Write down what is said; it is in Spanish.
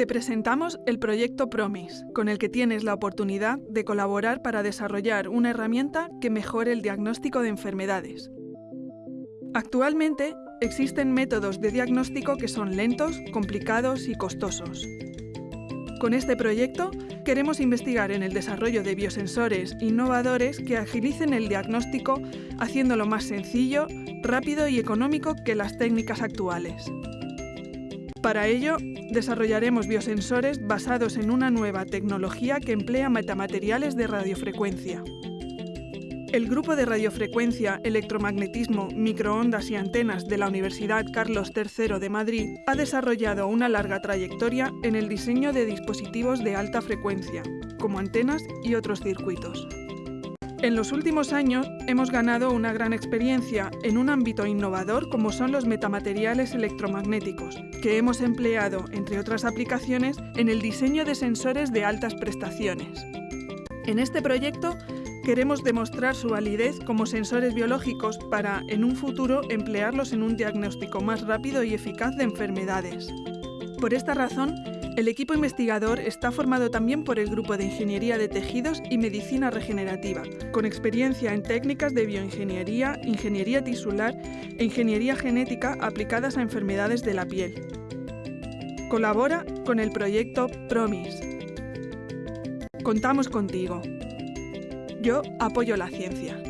Te presentamos el proyecto Promis, con el que tienes la oportunidad de colaborar para desarrollar una herramienta que mejore el diagnóstico de enfermedades. Actualmente existen métodos de diagnóstico que son lentos, complicados y costosos. Con este proyecto queremos investigar en el desarrollo de biosensores innovadores que agilicen el diagnóstico haciéndolo más sencillo, rápido y económico que las técnicas actuales. Para ello, desarrollaremos biosensores basados en una nueva tecnología que emplea metamateriales de radiofrecuencia. El Grupo de Radiofrecuencia, Electromagnetismo, Microondas y Antenas de la Universidad Carlos III de Madrid ha desarrollado una larga trayectoria en el diseño de dispositivos de alta frecuencia, como antenas y otros circuitos. En los últimos años hemos ganado una gran experiencia en un ámbito innovador como son los metamateriales electromagnéticos, que hemos empleado, entre otras aplicaciones, en el diseño de sensores de altas prestaciones. En este proyecto queremos demostrar su validez como sensores biológicos para, en un futuro, emplearlos en un diagnóstico más rápido y eficaz de enfermedades. Por esta razón, el equipo investigador está formado también por el Grupo de Ingeniería de Tejidos y Medicina Regenerativa, con experiencia en técnicas de bioingeniería, ingeniería tisular e ingeniería genética aplicadas a enfermedades de la piel. Colabora con el proyecto PROMIS. Contamos contigo. Yo apoyo la ciencia.